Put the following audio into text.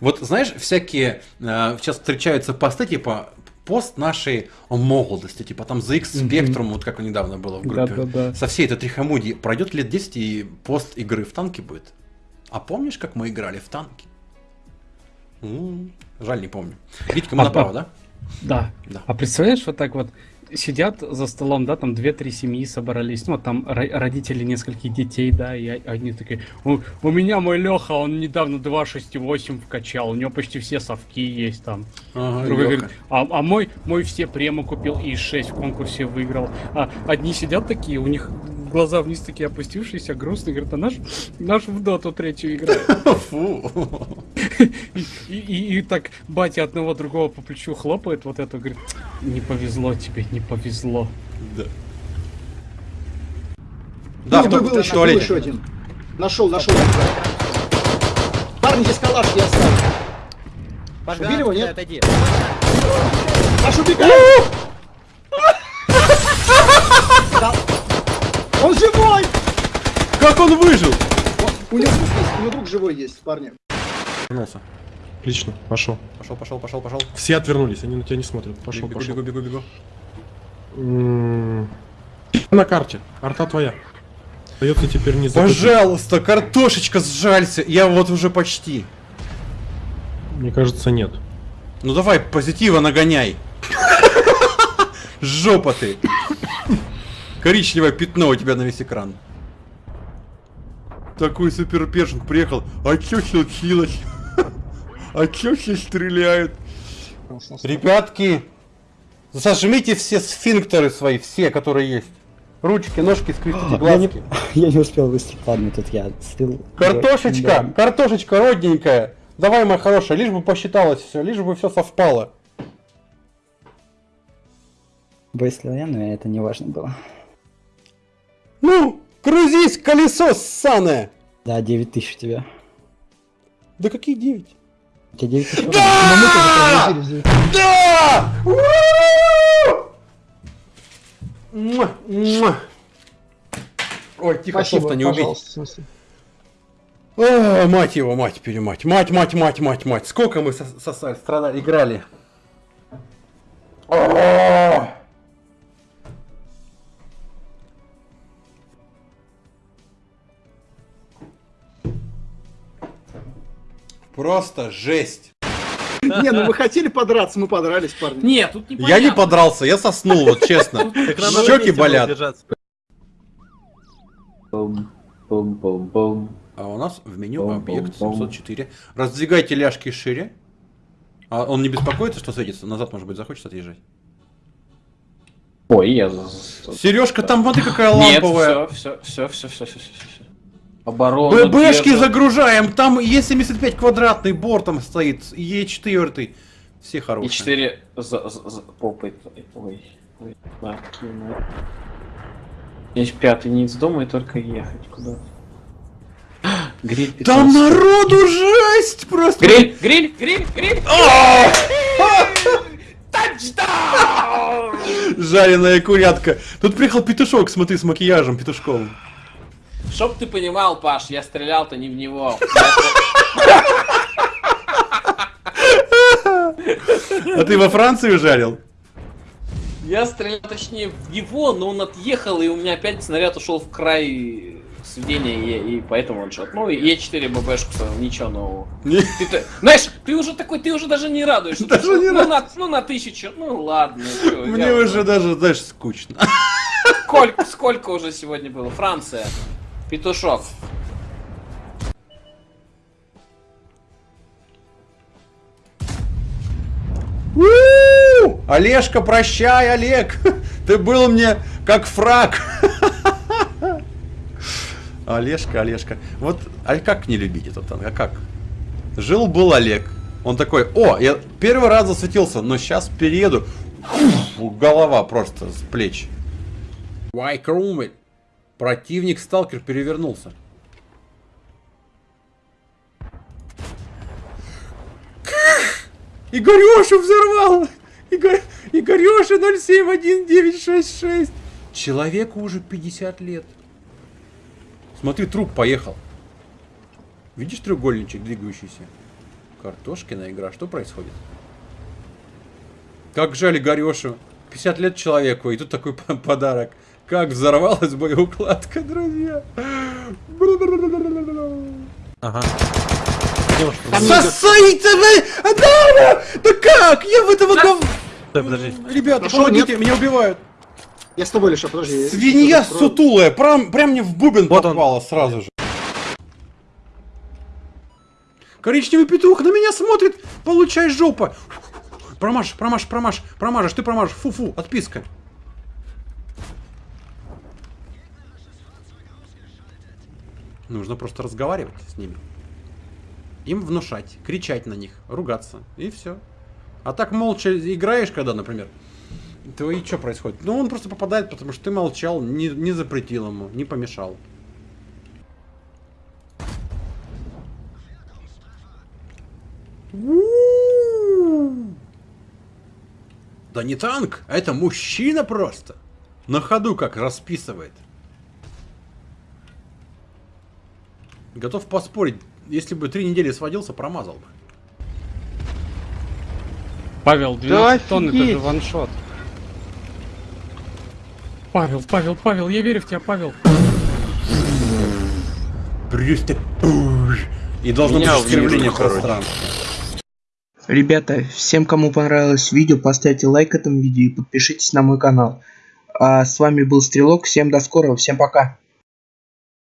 Вот знаешь, всякие э, сейчас встречаются посты, типа пост нашей молодости, типа там ZX Spectrum, mm-hmm. вот как недавно было в группе, да, да, да. со всей этой трихомудии, пройдет лет 10 и пост игры в танки будет. А помнишь, как мы играли в танки? М-м, жаль, не помню. Витька, мы а, направо, да? Да. да. А представляешь, вот так вот сидят за столом, да, там две-три семьи собрались, ну, там родители нескольких детей, да, и они такие, у, у меня мой Леха, он недавно 2.6.8 вкачал, у него почти все совки есть там. Ага, говорит, а, а мой, мой все премы купил и 6 в конкурсе выиграл. А одни сидят такие, у них глаза вниз такие опустившиеся, грустные, говорят, а наш, наш в доту третью играет. Фу. И, и, и так батя одного другого по плечу хлопает вот это, говорит, не повезло тебе, не повезло. Да. Да, в был еще, был еще один. Нашел, нашел. Парни, здесь калаш я оставил. Богдан, Убили его, нет? Отойди. Наш убегает! Он живой! Как он выжил? У него друг есть, у него друг живой есть, парни. Вернулся. Отлично, пошел. Пошел, пошел, пошел, пошел. Все отвернулись, они на тебя не смотрят. Пошел, бегу, пошел. Бегу, бегу, бегу. На карте. Арта твоя. Остается теперь не забыть. Пожалуйста, картошечка, сжалься. Я вот уже почти. Мне кажется, нет. Ну давай, позитива нагоняй. Жопа ты. Коричневое пятно у тебя на весь экран. Такой супер першинг приехал. А чё случилось? А чё все стреляют? Ребятки, зажмите все сфинктеры свои, все, которые есть. Ручки, ножки, скрестите глазки. Я не, я не успел выстрелить, ладно, тут я слил. Картошечка, да. картошечка родненькая. Давай, моя хорошая, лишь бы посчиталось все, лишь бы все совпало. Выстрелил я, но это не важно было. Ну, грузись, колесо ссаное! Да, 9 тысяч у тебя. Да какие 9? У тебя 9 тысяч. Да! Да! Ой, тихо, софта не убить. О, мать его, мать, перемать. Мать, мать, мать, мать, мать. Сколько мы сосали, страдали, играли. О Просто жесть. Не, ну вы хотели подраться, мы подрались, парни. Нет, тут не Я не подрался, я соснул, вот честно. Щеки болят. А у нас в меню объект 704. Раздвигайте ляжки шире. А он не беспокоится, что светится? Назад, может быть, захочет отъезжать? Ой, я... Сережка, там смотри какая ламповая. Нет, все, все, все, все, все, все, все. Оборону ББшки загружаем, там Е75 квадратный бортом стоит, Е4. Все хорошие. Е4 за, за, за попой. Ой, ой, да, Есть пятый не из дома и только ехать куда Гриль 15. Там народу жесть просто! Гриль, гриль, гриль, гриль! Тачдаун! Жареная курятка. Тут приехал петушок, смотри, с макияжем петушковым. Чтоб ты понимал, Паш, я стрелял-то не в него. А ты во Франции жарил? Я стрелял точнее в него, но он отъехал, и у меня опять снаряд ушел в край сведения, и, и поэтому он шот. Ну, и Е4 ББшку ничего нового. Ты, ты, знаешь, ты уже такой, ты уже даже не радуешься. Даже ты, не ну, рад... на, ну, на тысячу, ну ладно. Чё, Мне уже, уже даже, знаешь, скучно. Сколько, сколько уже сегодня было? Франция. Петушок. Олежка, прощай, Олег! Ты был мне как фраг! Олежка, Олежка. Вот, а как не любить этот танк? А как? Жил-был Олег. Он такой, о, я первый раз засветился, но сейчас перееду. Голова просто с плеч. Why Chrome Противник сталкер перевернулся. Игореша взорвал! Игорь... Игореша 071966! Человеку уже 50 лет. Смотри, труп поехал. Видишь треугольничек двигающийся? Картошкина игра. Что происходит? Как жаль Игорешу. 50 лет человеку, и тут такой подарок. Как взорвалась боеукладка, друзья. Ага. Сосайте вы! Да, да как? Я в этого гов... Подожди. Ребята, помогите, меня убивают. Я с тобой, Леша, подожди. Свинья сутулая, прям, прям мне в бубен Вот он. попала сразу же. Коричневый петух на меня смотрит, получай жопа. Промажь, промажь, промажь, промажешь, ты промажешь, фу-фу, отписка. Нужно просто разговаривать с ними. Им внушать, кричать на них, ругаться, и все. А так молча играешь, когда, например, то и что происходит? Ну, он просто попадает, потому что ты молчал, не, не запретил ему, не помешал. Да не танк, а это мужчина просто. На ходу как расписывает. Готов поспорить, если бы три недели сводился, промазал бы. Павел, 12 Да тонн это же ваншот. Павел, Павел, Павел, я верю в тебя, Павел. Просто пуш. И должно быть искривление пространства. Ребята, всем, кому понравилось видео, поставьте лайк этому видео и подпишитесь на мой канал. А с вами был Стрелок, всем до скорого, всем пока.